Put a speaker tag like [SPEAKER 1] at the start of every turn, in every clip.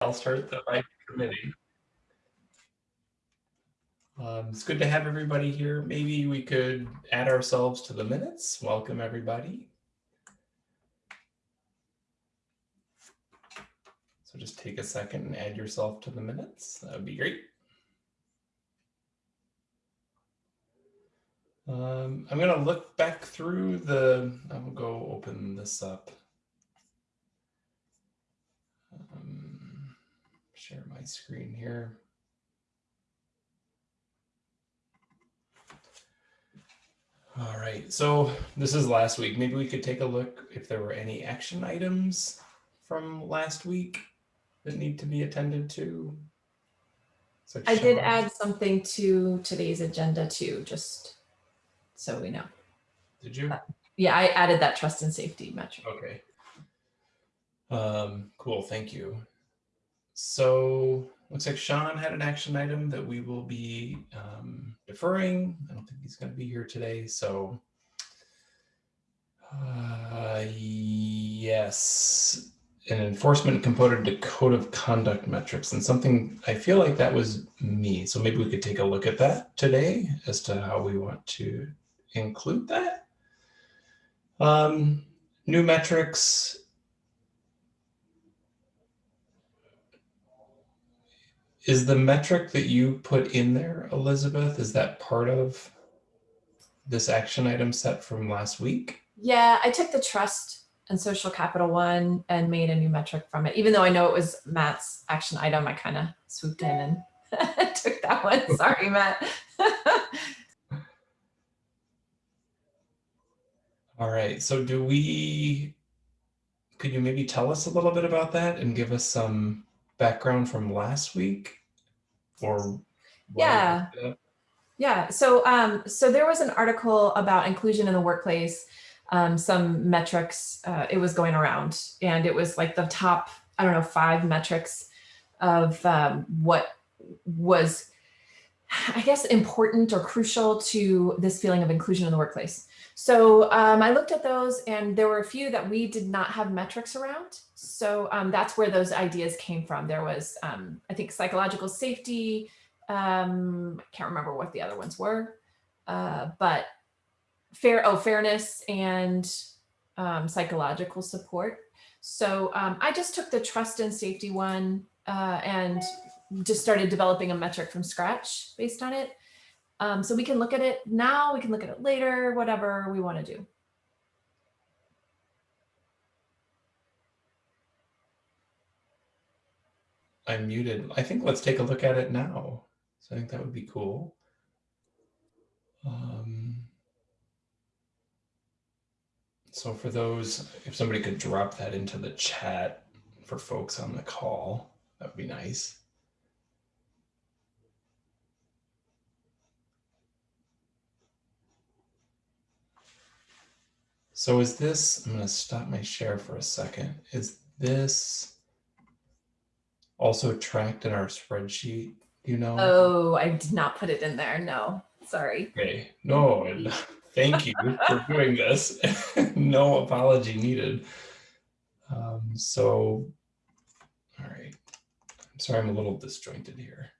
[SPEAKER 1] I'll start the right committee. Um, it's good to have everybody here. Maybe we could add ourselves to the minutes. Welcome, everybody. So just take a second and add yourself to the minutes. That would be great. Um, I'm going to look back through the, I'll go open this up. Share my screen here. All right, so this is last week. Maybe we could take a look if there were any action items from last week that need to be attended to. So
[SPEAKER 2] I did add something to today's agenda too, just so we know.
[SPEAKER 1] Did you?
[SPEAKER 2] Yeah, I added that trust and safety metric.
[SPEAKER 1] Okay. Um, cool, thank you. So looks like Sean had an action item that we will be um, deferring. I don't think he's going to be here today, so uh, yes, an enforcement component to code of conduct metrics and something I feel like that was me. So maybe we could take a look at that today as to how we want to include that. Um, new metrics. Is the metric that you put in there, Elizabeth, is that part of this action item set from last week?
[SPEAKER 2] Yeah, I took the trust and social capital one and made a new metric from it. Even though I know it was Matt's action item, I kind of swooped in and took that one. Sorry, Matt.
[SPEAKER 1] All right, so do we, could you maybe tell us a little bit about that and give us some background from last week? Or?
[SPEAKER 2] Yeah.
[SPEAKER 1] we did that?
[SPEAKER 2] Yeah, so um, so there was an article about inclusion in the workplace, um, some metrics, uh, it was going around and it was like the top, I don't know, five metrics of um, what was, I guess, important or crucial to this feeling of inclusion in the workplace. So um, I looked at those and there were a few that we did not have metrics around. So um, that's where those ideas came from. There was, um, I think, psychological safety, um, I can't remember what the other ones were, uh, but fair, oh, fairness and um, psychological support. So um, I just took the trust and safety one uh, and just started developing a metric from scratch based on it. Um, so we can look at it now, we can look at it later, whatever we want to do.
[SPEAKER 1] I'm muted. I think let's take a look at it now. So I think that would be cool. Um, so for those, if somebody could drop that into the chat for folks on the call, that would be nice. So is this, I'm going to stop my share for a second. Is this also tracked in our spreadsheet? You know?
[SPEAKER 2] Oh, I did not put it in there. No, sorry.
[SPEAKER 1] Okay, no, thank you for doing this. no apology needed. Um, so, all right. I'm sorry, I'm a little disjointed here.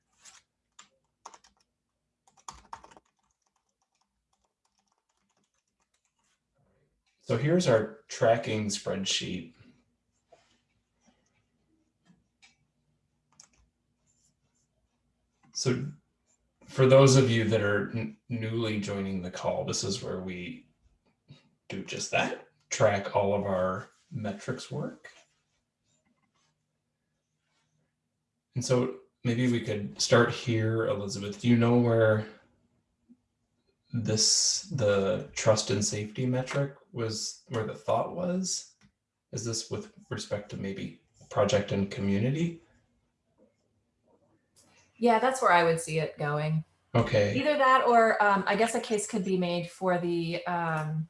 [SPEAKER 1] So here's our tracking spreadsheet. So for those of you that are newly joining the call, this is where we do just that, track all of our metrics work. And so maybe we could start here, Elizabeth. Do you know where this, the trust and safety metric was, where the thought was? Is this with respect to maybe project and community?
[SPEAKER 2] Yeah, that's where I would see it going.
[SPEAKER 1] Okay.
[SPEAKER 2] Either that or um, I guess a case could be made for the um,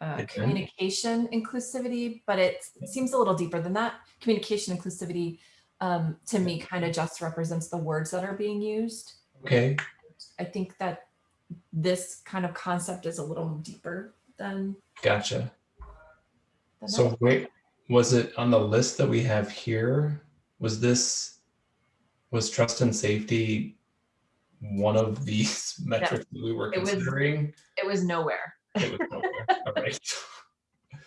[SPEAKER 2] uh, communication inclusivity, but it seems a little deeper than that. Communication inclusivity um, to me kind of just represents the words that are being used.
[SPEAKER 1] Okay.
[SPEAKER 2] I think that this kind of concept is a little deeper than,
[SPEAKER 1] Gotcha. So wait, was it on the list that we have here? was this, was trust and safety one of these metrics that we were
[SPEAKER 2] It was-
[SPEAKER 1] considering?
[SPEAKER 2] It was nowhere.
[SPEAKER 1] It was nowhere. All right.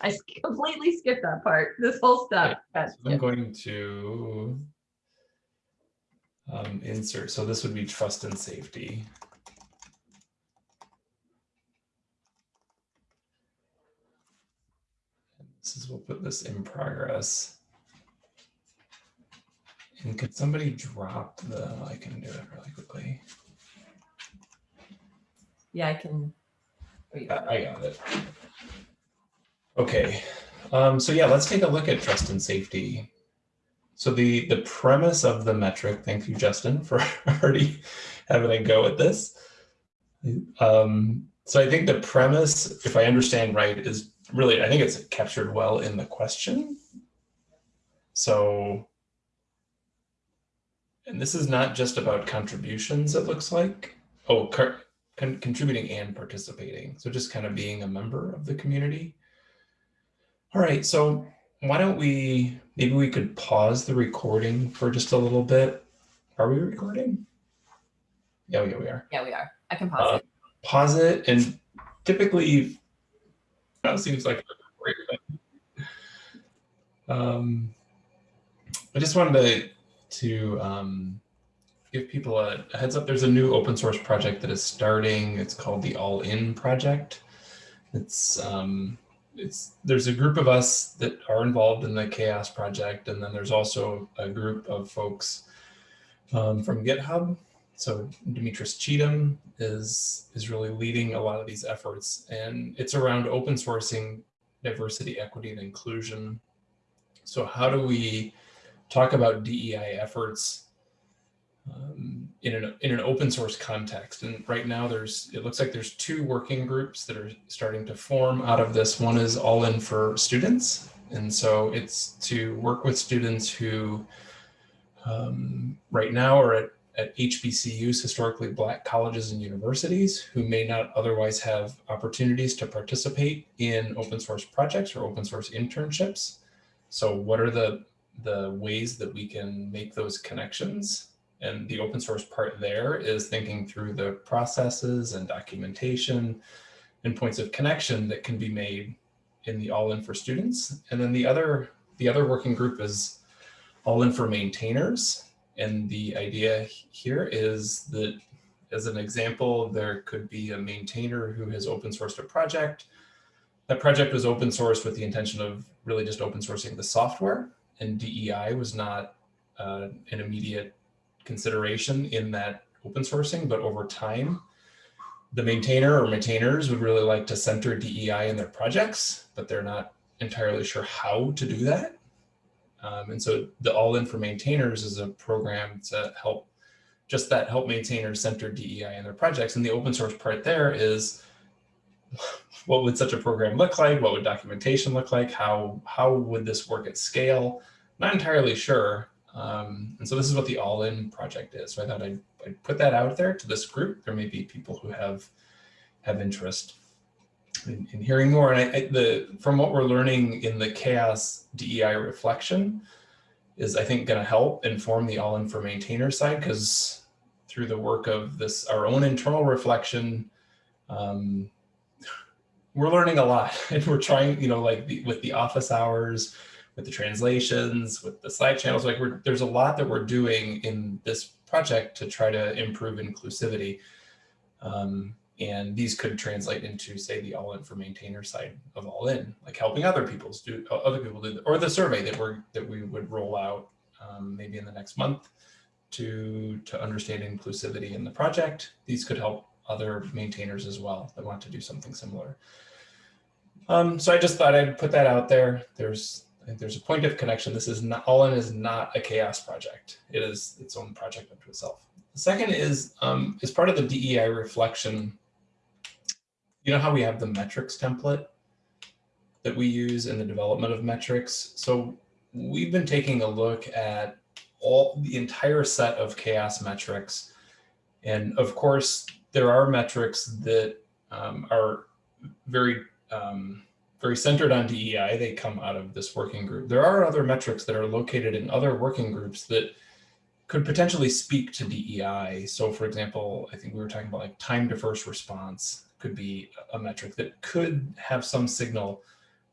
[SPEAKER 2] I completely skipped that part. This whole stuff. got
[SPEAKER 1] I'm
[SPEAKER 2] skipped.
[SPEAKER 1] going to um, insert, so this would be trust and safety. This is, we'll put this in progress. And could somebody drop the, I can do it really quickly.
[SPEAKER 2] Yeah, I can. oh,
[SPEAKER 1] I got it. Okay, um, so yeah, let's take a look at trust and safety. So the the premise of the metric, thank you, Justin, for already having a go at this. Um, so I think the premise, if I understand right, is really, I think it's captured well in the question. So, and this is not just about contributions, it looks like. Oh, con- contributing and participating. So just kind of being a member of the community. All right, so why don't we, maybe we could pause the recording for just a little bit. Are we recording? Yeah, yeah, we are.
[SPEAKER 2] Yeah, we are. I can pause
[SPEAKER 1] Uh,
[SPEAKER 2] it.
[SPEAKER 1] Pause it and typically, that seems like a great thing. Um, I just wanted to, to um, give people a, a heads up. There's a new open source project that is starting. It's called the All In Project. It's um, it's there's a group of us that are involved in the CHAOSS project, and then there's also a group of folks um, from GitHub. So Demetris Cheatham is is really leading a lot of these efforts, and it's around open sourcing diversity, equity, and inclusion. So how do we talk about DEI efforts um, in an in an open source context? And right now, there's it looks like there's two working groups that are starting to form out of this. One is All In for Students, and so it's to work with students who um, right now are at at HBCUs, historically black colleges and universities who may not otherwise have opportunities to participate in open source projects or open source internships. So what are the, the ways that we can make those connections? And the open source part there is thinking through the processes and documentation and points of connection that can be made in the all in for students. And then the other, the other working group is all in for maintainers. And the idea here is that as an example, there could be a maintainer who has open sourced a project. That project was open sourced with the intention of really just open sourcing the software and DEI was not uh, an immediate consideration in that open sourcing, but over time, the maintainer or maintainers would really like to center DEI in their projects, but they're not entirely sure how to do that. Um, and so the All In for Maintainers is a program to help just that help maintainers center DEI in their projects. And the open source part there is what would such a program look like? What would documentation look like? How, how would this work at scale? Not entirely sure. Um, and so this is what the All In project is. So I thought I'd, I'd put that out there to this group. There may be people who have, have interest in hearing more. And I, I, the from what we're learning in the CHAOSS DEI reflection is I think going to help inform the all in for maintainer side because through the work of this our own internal reflection, um, we're learning a lot and we're trying, you know, like the, with the office hours, with the translations, with the Slack channels, like there's a lot that we're doing in this project to try to improve inclusivity. Um, and these could translate into, say, the all in for maintainer side of all in, like helping other people's do other people do, or the survey that we're that we would roll out um, maybe in the next month to to understand inclusivity in the project. These could help other maintainers as well that want to do something similar. Um, so I just thought I'd put that out there. There's I think there's a point of connection. This is not all in is not a CHAOSS project. It is its own project unto itself. The second is um, as part of the DEI reflection you know how we have the metrics template that we use in the development of metrics? So we've been taking a look at all the entire set of CHAOSS metrics. And of course, there are metrics that um, are very um, very centered on DEI. They come out of this working group. There are other metrics that are located in other working groups that could potentially speak to DEI. So for example, I think we were talking about like time to first response could be a metric that could have some signal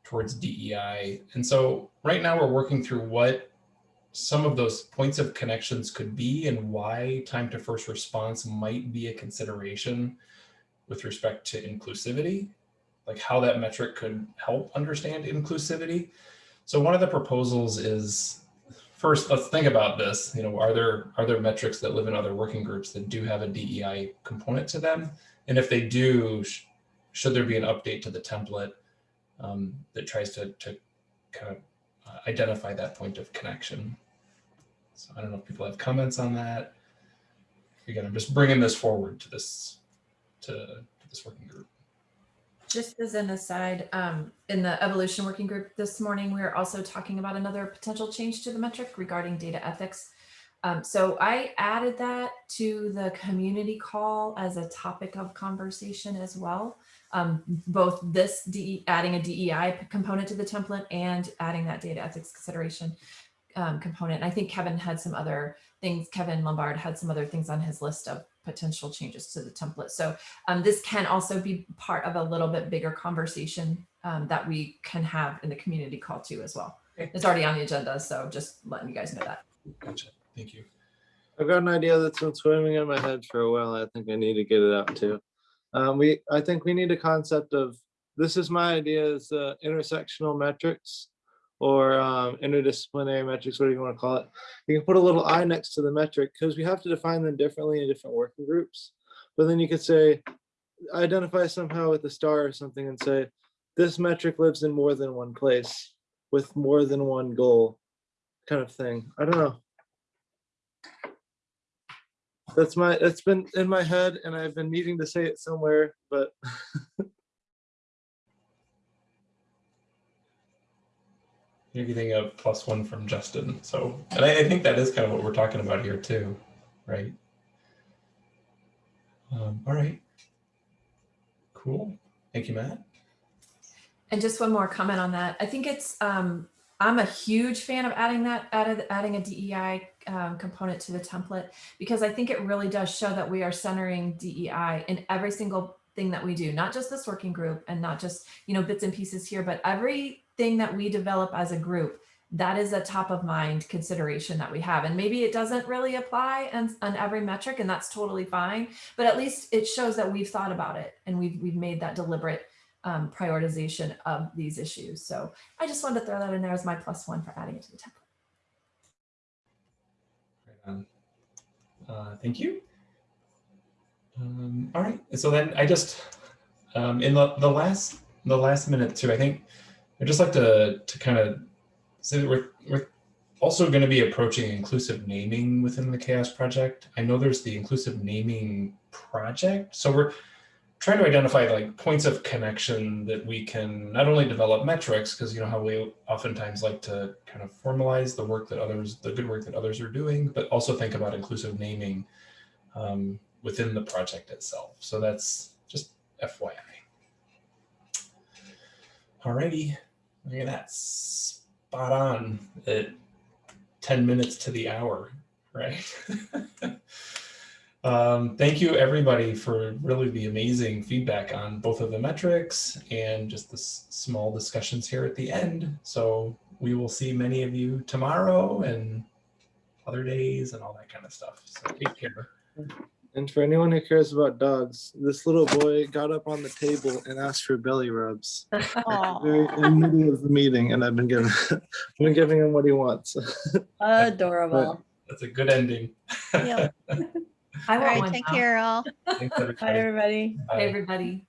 [SPEAKER 1] towards DEI. And so right now we're working through what some of those points of connections could be and why time to first response might be a consideration with respect to inclusivity, like how that metric could help understand inclusivity. So one of the proposals is first, let's think about this. You know, are there are there metrics that live in other working groups that do have a DEI component to them? And if they do, sh should there be an update to the template um, that tries to, to kind of uh, identify that point of connection? So I don't know if people have comments on that. Again, I'm just bringing this forward to this to, to this working group.
[SPEAKER 2] Just as an aside, um, in the evolution working group this morning, we were also talking about another potential change to the metric regarding data ethics. Um, so I added that to the community call as a topic of conversation as well. Um, both this DE, adding a DEI component to the template and adding that data ethics consideration um, component. And I think Kevin had some other things, Kevin Lumbard had some other things on his list of potential changes to the template. So um, this can also be part of a little bit bigger conversation um, that we can have in the community call too as well. It's already on the agenda, so just letting you guys know that.
[SPEAKER 1] Gotcha. Thank you.
[SPEAKER 3] I've got an idea that's been swimming in my head for a while. I think I need to get it out too. Um, we, I think we need a concept of, this is my idea is uh, intersectional metrics or um, interdisciplinary metrics, whatever you want to call it. You can put a little I next to the metric because we have to define them differently in different working groups. But then you could say, identify somehow with a star or something and say, this metric lives in more than one place with more than one goal kind of thing. I don't know. That's my, that's been in my head and I've been needing to say it somewhere, but
[SPEAKER 1] You're getting a plus one from Justin. So, and I, I think that is kind of what we're talking about here too, right? Um, all right. Cool. Thank you, Matt.
[SPEAKER 2] And just one more comment on that. I think it's, um, I'm a huge fan of adding that, added, adding a DEI um, component to the template, because I think it really does show that we are centering DEI in every single thing that we do, not just this working group and not just, you know, bits and pieces here, but everything that we develop as a group, that is a top of mind consideration that we have. And maybe it doesn't really apply on, on every metric and that's totally fine, but at least it shows that we've thought about it and we've, we've made that deliberate um, prioritization of these issues. So I just wanted to throw that in there as my plus one for adding it to the template.
[SPEAKER 1] On. Uh, thank you. Um, all right. So then I just, um, in the, the last, the last minute too, I think I'd just like to, to kind of say that we're, we're also going to be approaching inclusive naming within the CHAOSS Project. I know there's the inclusive naming project. So we're trying to identify like points of connection that we can not only develop metrics, because you know how we oftentimes like to kind of formalize the work that others, the good work that others are doing, but also think about inclusive naming um, within the project itself. So that's just FYI. Alrighty, look at that, spot on at 10 minutes to the hour, right? um, thank you everybody for really the amazing feedback on both of the metrics and just the small discussions here at the end. So we will see many of you tomorrow and other days and all that kind of stuff. So take care.
[SPEAKER 3] And for anyone who cares about dogs, this little boy got up on the table and asked for belly rubs. Very in the middle of the meeting, and I've been giving, I've been giving him what he wants.
[SPEAKER 4] Adorable.
[SPEAKER 1] That's a good ending.
[SPEAKER 4] Yep.
[SPEAKER 2] I
[SPEAKER 4] All
[SPEAKER 2] want
[SPEAKER 4] right,
[SPEAKER 2] one
[SPEAKER 4] take
[SPEAKER 2] now.
[SPEAKER 4] care all.
[SPEAKER 1] Thanks,
[SPEAKER 4] Bye,
[SPEAKER 1] everybody.
[SPEAKER 4] everybody.
[SPEAKER 1] Bye.
[SPEAKER 2] Hey, everybody.